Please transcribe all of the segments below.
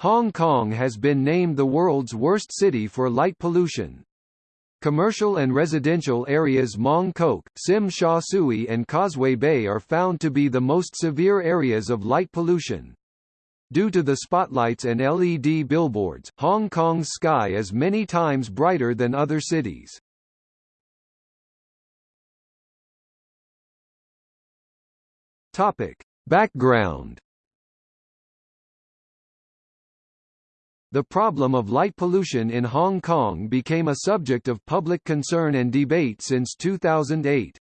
Hong Kong has been named the world's worst city for light pollution. Commercial and residential areas Mong Kok, Tsim Sha Tsui and Causeway Bay are found to be the most severe areas of light pollution. Due to the spotlights and LED billboards, Hong Kong's sky is many times brighter than other cities. Topic. Background The problem of light pollution in Hong Kong became a subject of public concern and debate since 2008.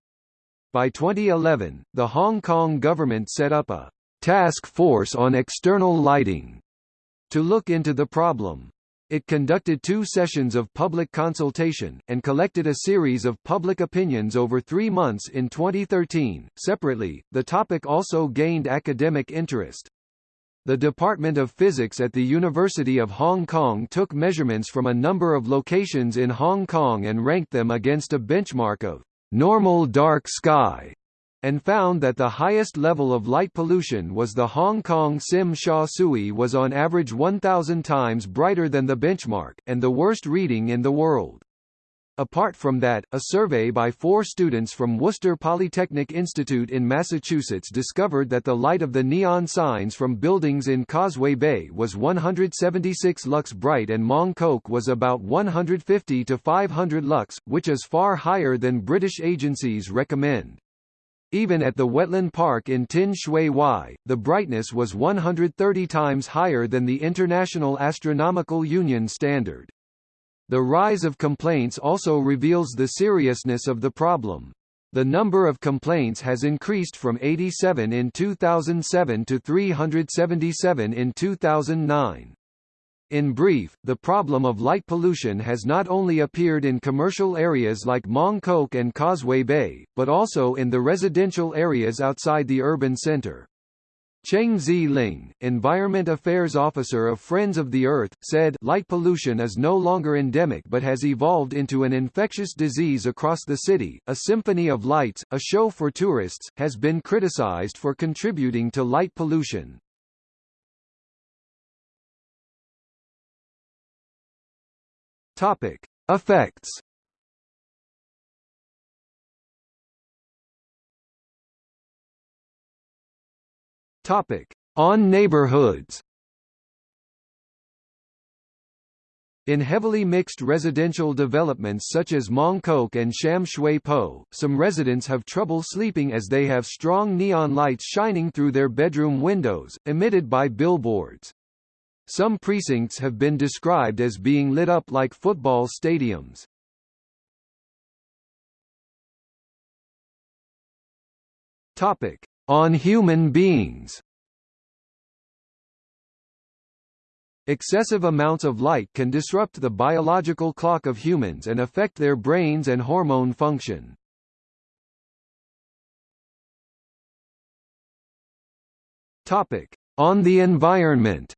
By 2011, the Hong Kong government set up a task force on external lighting to look into the problem. It conducted two sessions of public consultation, and collected a series of public opinions over three months in 2013. Separately, the topic also gained academic interest. The Department of Physics at the University of Hong Kong took measurements from a number of locations in Hong Kong and ranked them against a benchmark of normal dark sky and found that the highest level of light pollution was the Hong Kong Tsim Sha Tsui was on average 1,000 times brighter than the benchmark, and the worst reading in the world. Apart from that, a survey by four students from Worcester Polytechnic Institute in Massachusetts discovered that the light of the neon signs from buildings in Causeway Bay was 176 lux bright and Mong Kok was about 150 to 500 lux, which is far higher than British agencies recommend. Even at the wetland park in Tin Shui Wai, the brightness was 130 times higher than the International Astronomical Union standard. The rise of complaints also reveals the seriousness of the problem. The number of complaints has increased from 87 in 2007 to 377 in 2009. In brief, the problem of light pollution has not only appeared in commercial areas like Mong Kok and Causeway Bay, but also in the residential areas outside the urban center. Cheng Zi-ling, Environment Affairs Officer of Friends of the Earth, said, light pollution is no longer endemic but has evolved into an infectious disease across the city. A Symphony of Lights, a show for tourists, has been criticized for contributing to light pollution. Topic: Effects. Topic: On neighborhoods. In heavily mixed residential developments such as Mong Kok and Sham Shui Po, some residents have trouble sleeping as they have strong neon lights shining through their bedroom windows, emitted by billboards. Some precincts have been described as being lit up like football stadiums. Topic: On human beings. Excessive amounts of light can disrupt the biological clock of humans and affect their brains and hormone function. Topic: On the environment.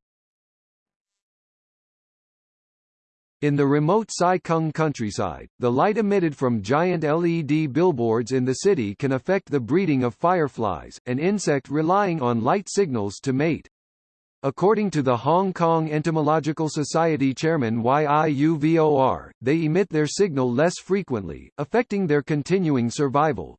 In the remote Sai Kung countryside, the light emitted from giant LED billboards in the city can affect the breeding of fireflies, an insect relying on light signals to mate. According to the Hong Kong Entomological Society chairman Yiu Vor, they emit their signal less frequently, affecting their continuing survival.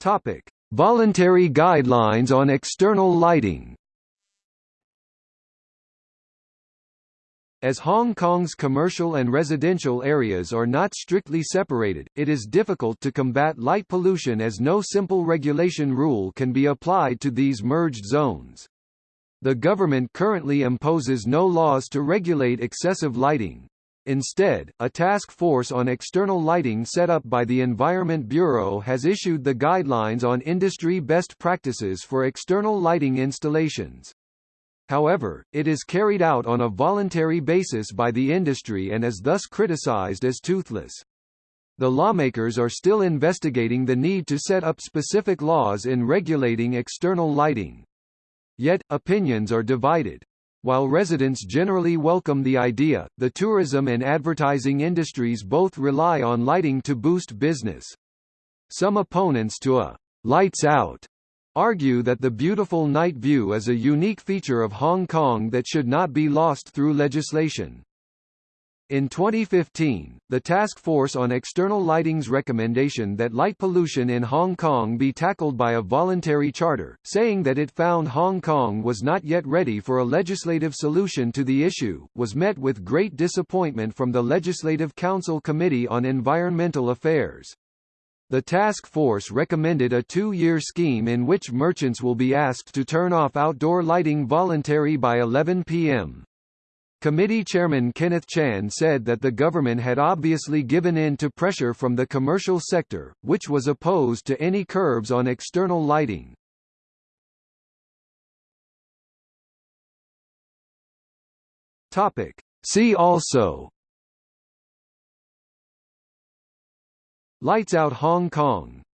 Topic: Voluntary guidelines on external lighting. As Hong Kong's commercial and residential areas are not strictly separated, it is difficult to combat light pollution as no simple regulation rule can be applied to these merged zones. The government currently imposes no laws to regulate excessive lighting. Instead, a task force on external lighting set up by the Environment Bureau has issued the guidelines on industry best practices for external lighting installations. However, it is carried out on a voluntary basis by the industry and is thus criticized as toothless. The lawmakers are still investigating the need to set up specific laws in regulating external lighting. Yet, opinions are divided. While residents generally welcome the idea, the tourism and advertising industries both rely on lighting to boost business. Some opponents to a lights out argue that the beautiful night view is a unique feature of Hong Kong that should not be lost through legislation. In 2015, the Task Force on External Lighting's recommendation that light pollution in Hong Kong be tackled by a voluntary charter, saying that it found Hong Kong was not yet ready for a legislative solution to the issue, was met with great disappointment from the Legislative Council Committee on Environmental Affairs. The task force recommended a two-year scheme in which merchants will be asked to turn off outdoor lighting voluntary by 11 p.m. Committee Chairman Kenneth Chan said that the government had obviously given in to pressure from the commercial sector, which was opposed to any curbs on external lighting. Topic. See also Lights Out Hong Kong